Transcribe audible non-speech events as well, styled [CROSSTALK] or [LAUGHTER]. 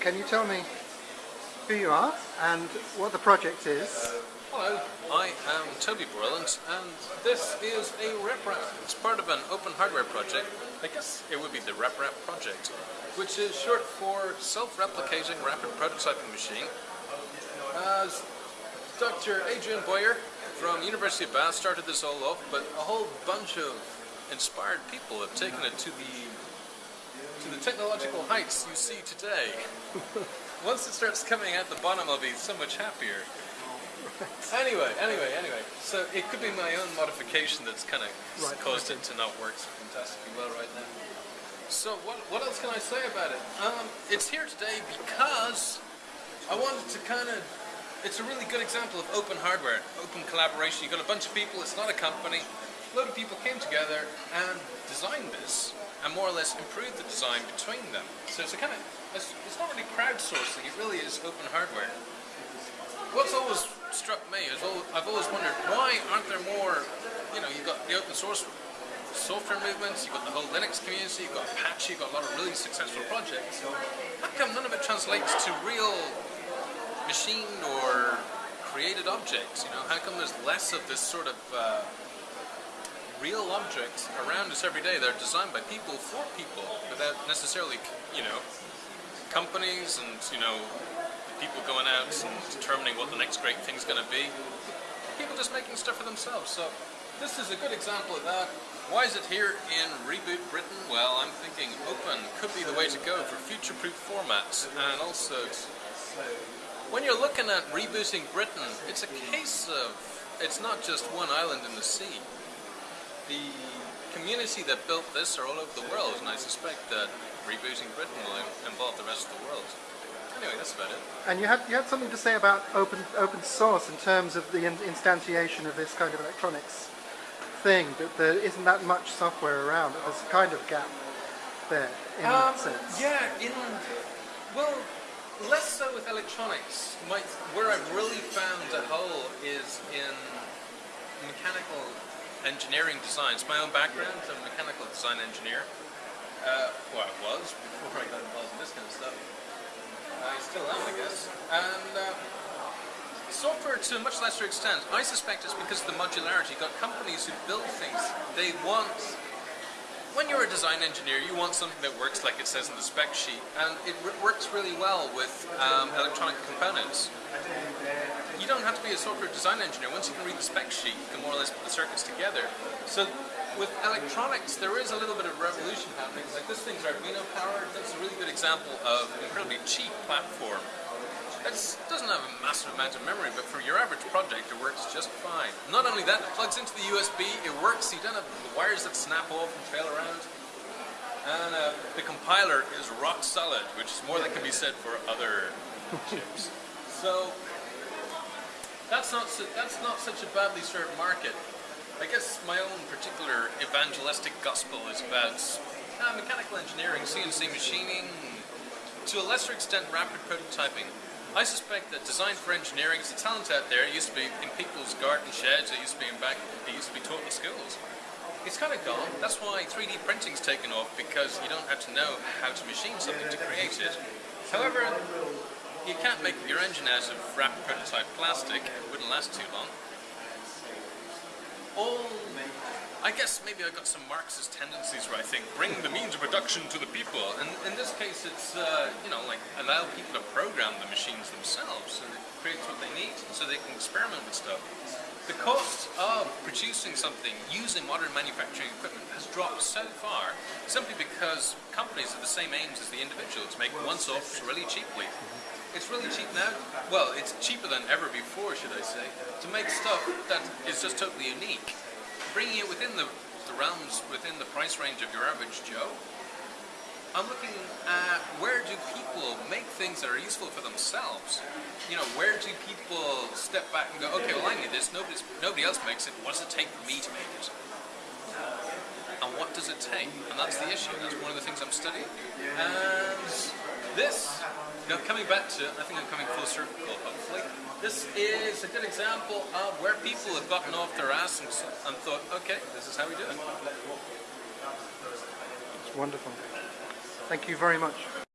can you tell me who you are and what the project is? Hello, I am Toby Borland and this is a RepRap. It's part of an open hardware project. I guess it would be the RepRap project, which is short for Self-Replicating Rapid Prototyping Machine. As Dr. Adrian Bowyer from University of Bath started this all off, but a whole bunch of inspired people have taken it to the to the technological heights you see today. [LAUGHS] Once it starts coming out the bottom, I'll be so much happier. Anyway, anyway, anyway. So it could be my own modification that's kind of Right, caused it to not work so fantastically well right now. So what, what else can I say about it? Um, it's here today because I wanted to kind of, it's a really good example of open hardware, open collaboration. You've got a bunch of people, it's not a company. A lot of people came together and designed this and more or less improved the design between them. So it's a kind of, it's, it's not really crowdsourcing, it really is open hardware. What's always struck me is I've always wondered why aren't there more, you know, you've got the open source software movements, you've got the whole Linux community, you've got Apache, you've got a lot of really successful projects. How come none of it translates to real machined or created objects? You know, how come there's less of this sort of uh, real objects around us every day that are designed by people for people without necessarily, you know, companies and, you know, people going out and determining what the next great thing's going to be. People just making stuff for themselves. So this is a good example of that. Why is it here in Reboot Britain? Well, I'm thinking open could be the way to go for future-proof formats and also when you're looking at rebooting Britain, it's a case of it's not just one island in the sea. The community that built this are all over the world, and I suspect that rebooting Britain will involve the rest of the world. Anyway, that's about it. And you had you had something to say about open open source in terms of the in, instantiation of this kind of electronics thing. That there isn't that much software around. that There's a kind of gap there in Um, that sense. yeah, in well, less so with electronics. My, where I've really found a hole is in mechanical engineering design. It's my own background. I'm a mechanical design engineer. Uh, well, I was before I got involved in this kind of stuff. I still am, I guess. And uh, software to a much lesser extent. I suspect it's because of the modularity. You've got companies who build things. They want when you're a design engineer, you want something that works like it says in the spec sheet, and it works really well with um, electronic components. You don't have to be a software design engineer. Once you can read the spec sheet, you can more or less put the circuits together. So with electronics, there is a little bit of revolution happening. Like this thing's Arduino powered. That's a really good example of an incredibly cheap platform. It doesn't have a massive amount of memory, but for your average project, it works just fine. Not only that, it plugs into the USB, it works, you don't have the wires that snap off and fail around. And uh, the compiler is rock solid, which is more than can be said for other chips. So, that's not, su- that's not such a badly served market. I guess my own particular evangelistic gospel is about uh, mechanical engineering, CNC machining, to a lesser extent rapid prototyping. I suspect that design for engineering is a talent out there. It used to be in people's garden sheds, it used to be in back, it used to be taught in schools. It's kind of gone. That's why 3D printing's taken off, because you don't have to know how to machine something to create it. However, can't make your engine out of rapid prototype plastic. It wouldn't last too long. All I guess maybe I got some Marxist tendencies where I think bring the means of production to the people, and in this case it's, uh, you know, like allow people to program the machines themselves so that it creates what they need, so they can experiment with stuff. The cost of producing something using modern manufacturing equipment has dropped so far simply because companies have the same aims as the individual to make one-offs really cheaply. It's really cheap now. Well, it's cheaper than ever before, should I say, to make stuff that is just totally unique bringing it within the, the realms, within the price range of your average Joe, I'm looking at where do people make things that are useful for themselves? You know, where do people step back and go, okay, well I need this, Nobody's, nobody else makes it, what does it take for me to make it? And what does it take? And that's the issue, that's one of the things I'm studying. And this, now coming back to, I think I'm coming full circle, hopefully, this is a good example of where people have gotten off their ass and, and thought, okay, this is how we do it. It's wonderful. Thank you very much.